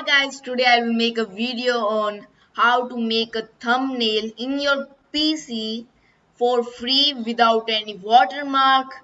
Hi guys, today I will make a video on how to make a thumbnail in your PC for free without any watermark.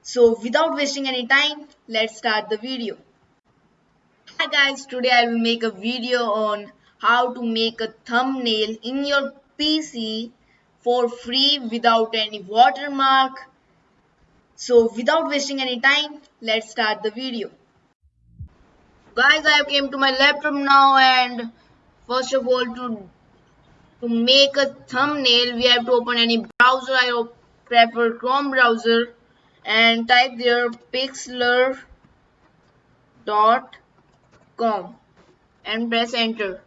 So without wasting any time, let's start the video. Hi guys, today I will make a video on how to make a thumbnail in your PC for free without any watermark. So without wasting any time, let's start the video guys I have came to my laptop now and first of all to to make a thumbnail we have to open any browser. I prefer Chrome browser and type there pixlr.com and press enter.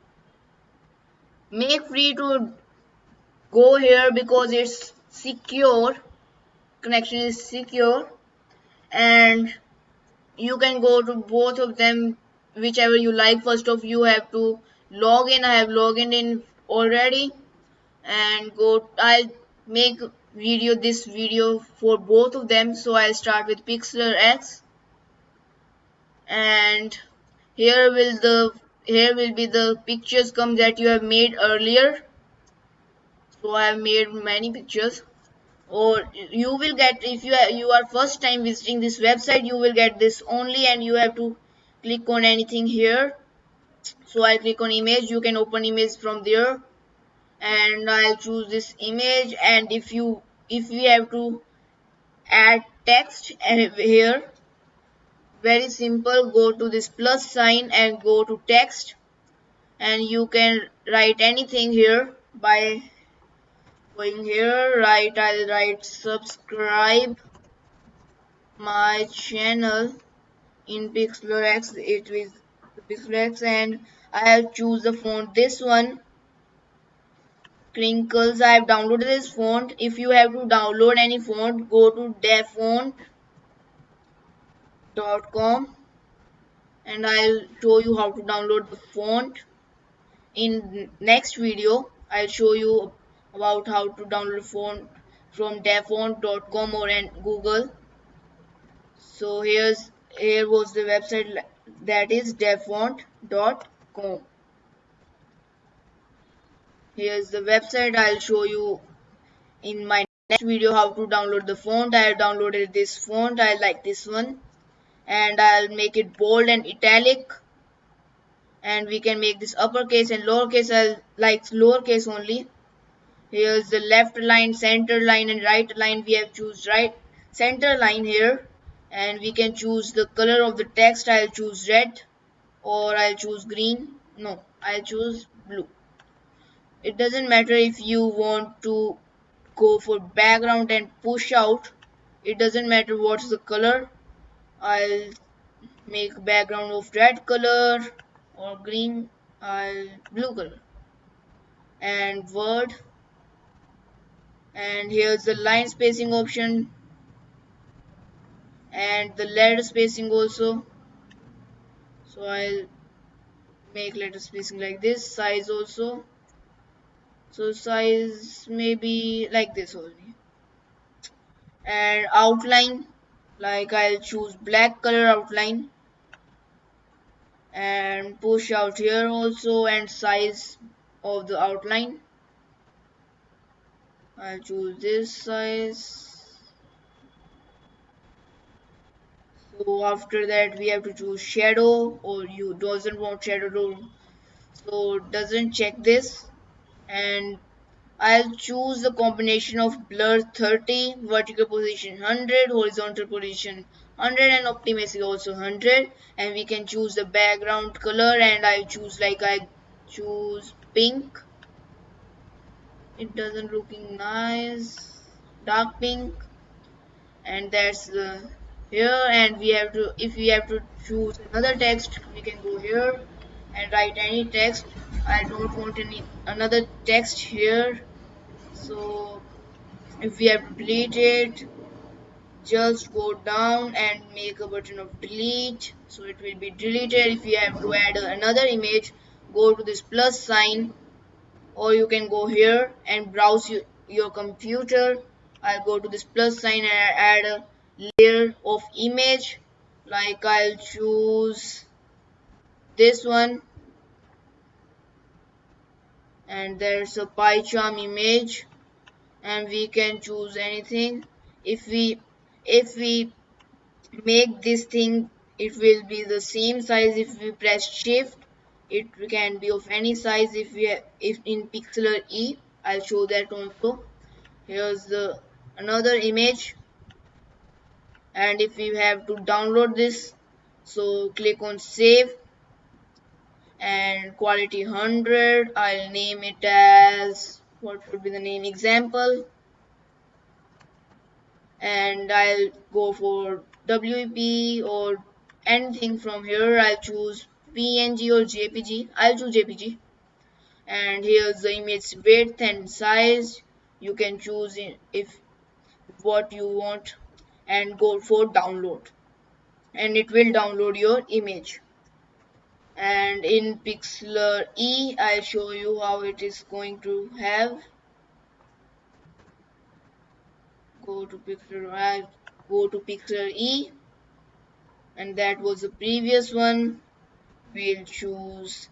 Make free to go here because it's secure connection is secure and you can go to both of them whichever you like first of you have to log in. I have logged in already. And go i'll make video this video for both of them. So i'll start with pixlr x. And here will the here will be the pictures come that you have made earlier. So i have made many pictures. Or you will get if you you are first time visiting this website you will get this only and you have to click on anything here. So I click on image. You can open image from there. And I'll choose this image. And if you if we have to add text eh, here very simple. Go to this plus sign and go to text. And you can write anything here by going here. Write I'll write subscribe my channel in Pixlr it is Pixlr and I have choose the font. This one crinkles. I have downloaded this font. If you have to download any font go to dafont.com and I'll show you how to download the font. In next video I'll show you about how to download font from dafont.com or in Google. So here's here was the website that is dafont.com here's the website i'll show you in my next video how to download the font. I have downloaded this font. I like this one. And i'll make it bold and italic. And we can make this uppercase and lowercase. I like lowercase only. Here's the left line center line and right line we have choose right? Center line here and we can choose the color of the text. I'll choose red or I'll choose green. No I'll choose blue. It doesn't matter if you want to go for background and push out. It doesn't matter what's the color. I'll make background of red color or green I'll blue color. And word. And here's the line spacing option and the letter spacing also. So I'll make letter spacing like this size also. So size maybe like this only. And outline like I'll choose black color outline. And push out here also and size of the outline. I'll choose this size so after that we have to choose shadow or you doesn't want shadow to so doesn't check this and I'll choose the combination of blur 30 vertical position 100 horizontal position 100 and optimacy also 100 and we can choose the background color and I choose like I choose pink. It doesn't looking nice dark pink. And that's the here and we have to if we have to choose another text we can go here and write any text. I don't want any another text here. So if we have to delete it just go down and make a button of delete. So it will be deleted. If you have to add another image go to this plus sign or you can go here and browse your, your computer. I'll go to this plus sign and add a layer of image. Like I'll choose this one. And there's a PyCharm image. And we can choose anything. If we if we make this thing it will be the same size. If we press shift it can be of any size. If we if in pixlr e i'll show that also. Here's the another image and if you have to download this so click on save. And quality 100 I'll name it as what would be the name example. And I'll go for WP or anything from here. I'll choose PNG or JPG I'll choose JPG and here's the image width and size. You can choose if what you want and go for download. And it will download your image. And in Pixlr E I'll show you how it is going to have. Go to Pixlr I go to Pixlr E. And that was the previous one. We'll choose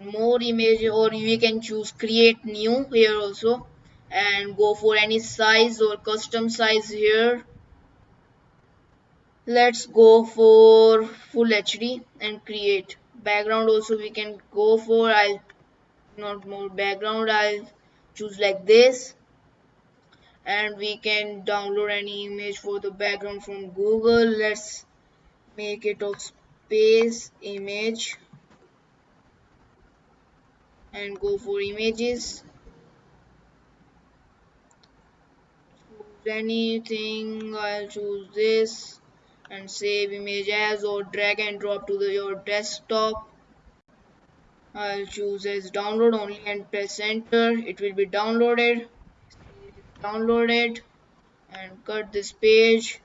more image or we can choose create new here also and go for any size or custom size here. Let's go for full HD and create. Background also we can go for. I'll not more background I'll choose like this. And we can download any image for the background from Google. Let's make it of space image. And go for images anything I'll choose this and save image as or drag and drop to the, your desktop. I'll choose as download only and press enter. It will be downloaded. Downloaded and cut this page.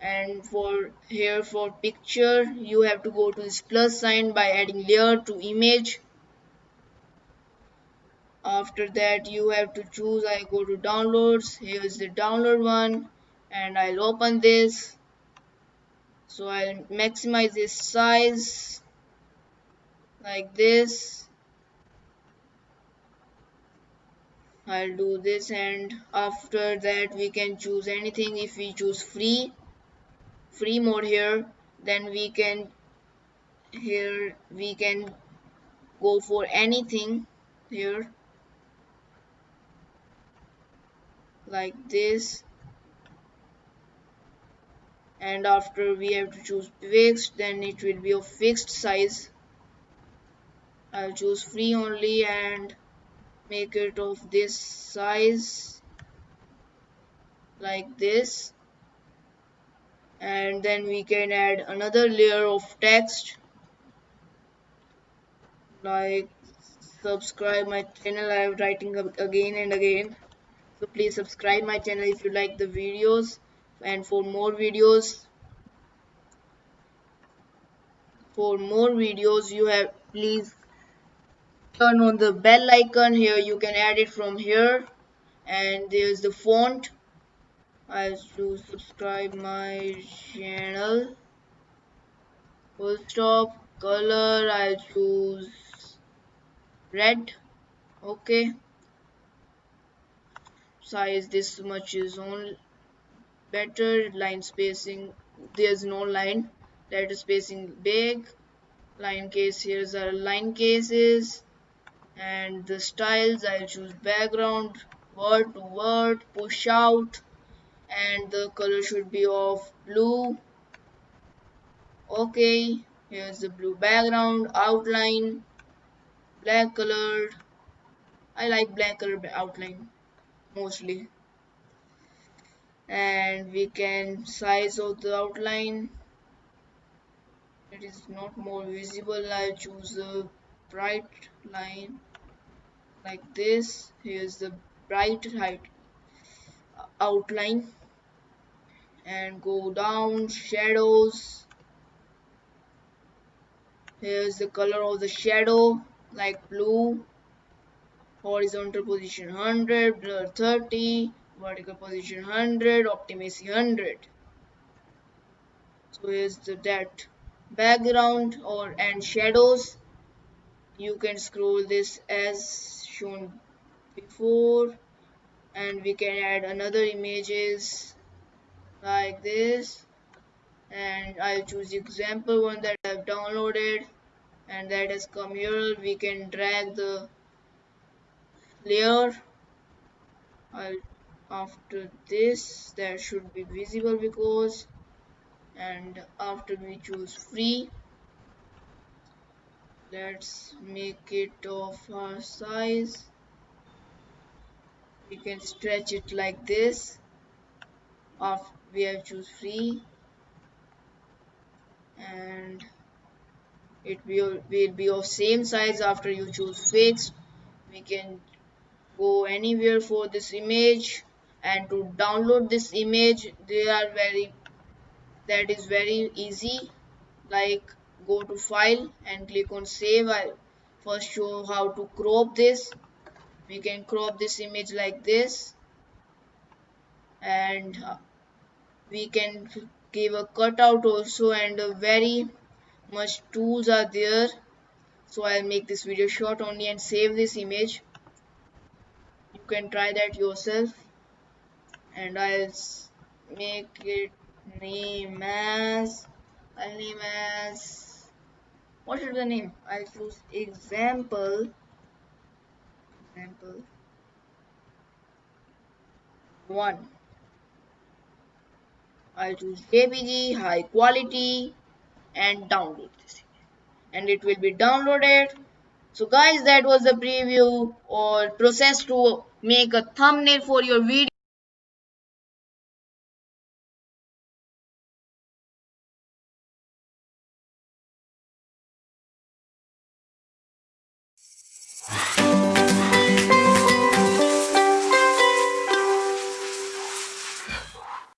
And for here for picture you have to go to this plus sign by adding layer to image after that you have to choose I go to downloads here's the download one and I'll open this. So I'll maximize this size like this. I'll do this and after that we can choose anything. If we choose free free mode here then we can here we can go for anything here like this. And after we have to choose fixed then it will be of fixed size. I'll choose free only and make it of this size like this. And then we can add another layer of text like subscribe my channel. I am writing again and again so please subscribe my channel if you like the videos. And for more videos for more videos you have please turn on the bell icon. Here you can add it from here. And there's the font. I to subscribe my channel. Full stop color I'll choose red. Okay size this much is only better line spacing there's no line letter spacing big. Line case here's our line cases and the styles I'll choose background word to word push out and the color should be of blue. Okay here's the blue background outline black colored I like black color outline mostly. And we can size out the outline. It is not more visible. I'll choose a bright line like this. Here's the bright height uh, outline. And go down shadows. Here's the color of the shadow like blue horizontal position 100 blur 30 vertical position 100 optimacy 100 so here's the that background or and shadows? You can scroll this as shown before. And we can add another images like this. And I'll choose example one that I've downloaded. And that has come here. We can drag the layer I'll, after this that should be visible because and after we choose free let's make it of our size. We can stretch it like this. After we have choose free and it will, will be of same size after you choose fixed. We can go anywhere for this image and to download this image they are very that is very easy. Like go to file and click on save. I'll first show how to crop this. We can crop this image like this. And uh, we can give a cutout also and very much tools are there. So I'll make this video short only and save this image can try that yourself. And I'll make it name as I'll name as what is the name? I'll choose example example one. I'll choose JPG high quality and download this and it will be downloaded. So guys that was the preview or process to make a thumbnail for your video